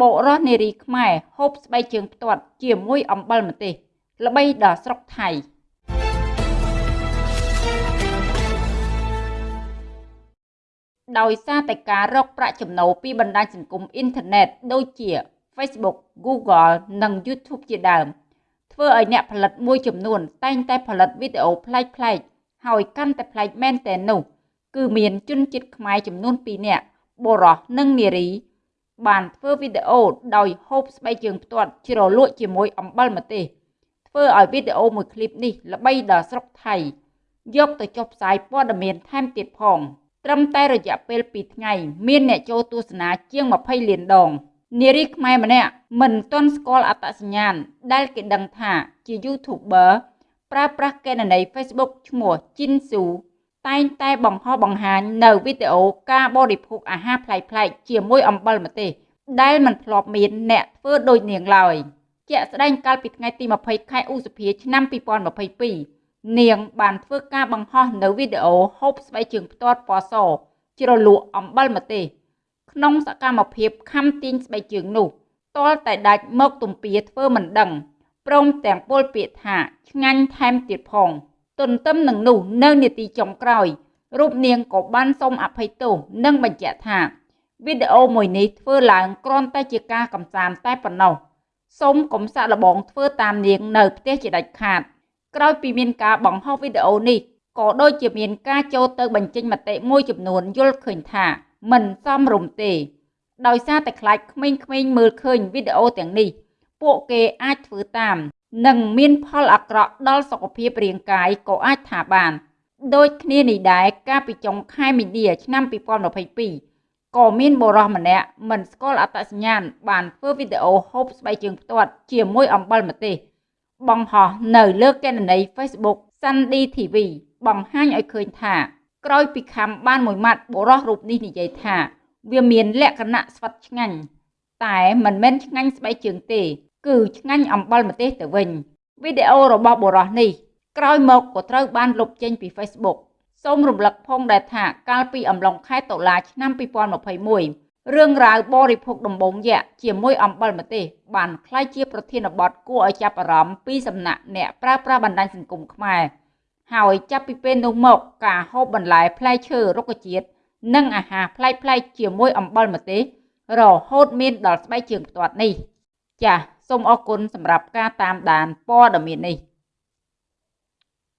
បុរសនារីខ្មែរហូបស្បែកជើងផ្ទាត់ ជាមួយអំបិលម្ទេសល្បីដល់ស្រុកថៃដោយសារតែការរកប្រាក់ចំណូលពីបណ្ដាញសង្គមអ៊ីនធឺណិតដូចជា Facebook, Google និង YouTube ជាដើម ធ្វើឲ្យអ្នកផលិតមួយចំនួន តែងតែផលិតវីដេអូប្លែកៗហើយកាន់តែប្លែកមែនទែននោះ គឺមានជនជាតិខ្មែរចំនួន2នាក់បុរសនិងនារី បានធ្វើវីដេអូដោយហូបស្បែកជើងផ្ទាត់ជ្រលក់ជាមួយអំបិលម្ទេសធ្វើឲ្យវីដេអូមួយឃ្លីបនេះល្បីដល់ស្រុកថៃយកទៅចុះផ្សាយព័ត៌មានថែមទៀតផងត្រឹមតែរយៈពេល2ថ្ងៃមានអ្នកចូលទស្សនាជាង20លានដងនារីខ្មែរម្នាក់មិនទាន់ស្គាល់អត្តសញ្ញាណដែលគេដឹងថាជា YouTuber ប្រើប្រាស់កេណនី Facebook ឈ្មោះជីនស៊ូ តែងតែបង្ហោះបង្ហាញនៅវីដេអូការបរិភោគអាហារប្លែកៗជាមួយអំបិលម្ទេសដែលមិនធ្លាប់មានអ្នកធ្វើដូចនាងឡើយជាក់ស្ដែងកាលពីថ្ងៃទី20ខែឧសភាឆ្នាំ2022នាងបានធ្វើការបង្ហោះនៅវីដេអូហូបស្បែកជើងផ្ទាត់ពណ៌សជ្រលក់អំបិលម្ទេសក្នុងសកម្មភាពខំទាញស្បែកជើងនោះទាល់តែដាច់មកទំពាធ្វើមិនដឹងព្រមទាំងពលពាក្យថាឆ្ងាញ់ថែមទៀតផង ទន្ទឹមនឹងនោះនៅនាទីចុងក្រោយរូបនាងក៏បានសូមអភ័យទោសនិងបញ្ជាក់ថាវីដេអូមួយនេះធ្វើឡើងគ្រាន់តែជាការកំសាន្តតែប៉ុណ្ណោះសូមកុំសាក់លបងធ្វើតាមនាងនៅផ្ទះជាដាច់ខាត ក្រោយពីមានការបង្ហោះវីដេអូនេះក៏ដូចជាមានការចូលទៅបញ្ចេញមតិមួយចំនួនយល់ឃើញថា មិនសមរម្យទេ ដោយសារតែខ្លាចក្មេងៗមើលឃើញវីដេអូទាំងនេះ ពួកគេអាចធ្វើតាម និងមានផលអាក្រក់ដល់សុខភាពរាងកាយក៏អាចថាបាន ដូចគ្នានេះដែរកាលពីចុងខែមីនាឆ្នាំ2022ក៏មានបុរសម្នាក់មិនស្គាល់អត្តសញ្ញាណបានធ្វើវីដេអូហូបស្បែកជើងផ្ទាត់ជាមួយអំបិលម្ទេសបង្ហោះនៅលើកេណនី Facebook Sandy TV បង្ហាញឲ្យឃើញថាក្រោយពីខំបានមួយម៉ាត់បុរសរូបនេះនិយាយថា វាមានលក្ខណៈស្វិតឆ្ងាញ់តែមិនមែនឆ្ងាញ់ស្បែកជើងទេ គឺឆ្ងាញ់អំបិលម្ទេសទៅវិញវីដេអូរបស់បុរសនេះក្រោយមកក៏ត្រូវបានលុបចេញពី Facebook សូមរំលឹកផងដែរថាកាលពីអំឡុងខែតុលាឆ្នាំ2021រឿងរ៉ាវបរិភោគដំបងយក្សជាមួយអំបិលម្ទេសបានក្លាយជាប្រធានបទគួរឲ្យចាប់អារម្មណ៍ពីសំណាក់អ្នកប្រើប្រាស់បណ្ដាញសង្គមខ្មែរហើយចាប់ពីពេលនោះមកការហូបបន្លែផ្លែឈើរុក្ខជាតិនិងអាហារប្លែកៗជាមួយអំបិលម្ទេសរហូតមានដល់ស្បែកជើងផ្ទាត់នេះចាស សូមអរគុណសម្រាប់ការតាមដានព័ត៌មាននេះ